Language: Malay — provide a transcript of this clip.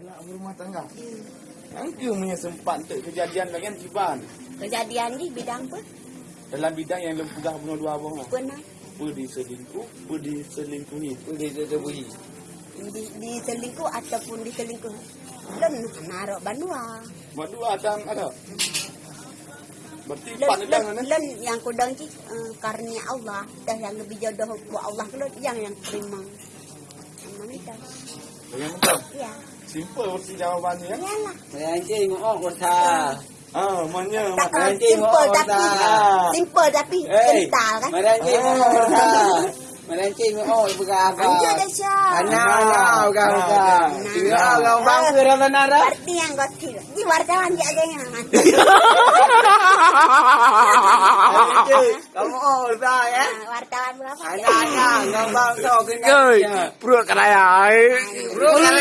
Galak berumah tangga. Angka punya sempat untuk kejadian bagian Ciban. Kejadian ni bidang apa? Dalam bidang yang lempudah bunuh dua abang lah. Pernah Apa diselingkuh, apa diselingkuhi. Boleh diterbui. di, di selingkuh ataupun diselingkuh. Len narok banua. Buat dua atang ada. Berarti Len, empat len, nedang kan? len yang kudang ni uh, karunia Allah. Dah yang lebih jodoh buat Allah yang yang terima. Mana dah. Yang mentang. Ya. Simple versi jawabannya ya. Yalah. Meranci mau kursa. Ah, maknanya Tak, mak- Nanti simple mau tapi simple tapi kental kan. meranci mau kursa. Meranci mau berapa? Anjir dah Syah. Anak, anak, bukan, bukan. Nah. Kira orang bangsa dah benar dah. Berarti yang gotil. Di wartawan dia ada yang Kamu oh dah ya. wartawan berapa? Anak-anak, orang bangsa kena. Ơi, bro cái này ai? Bro, kan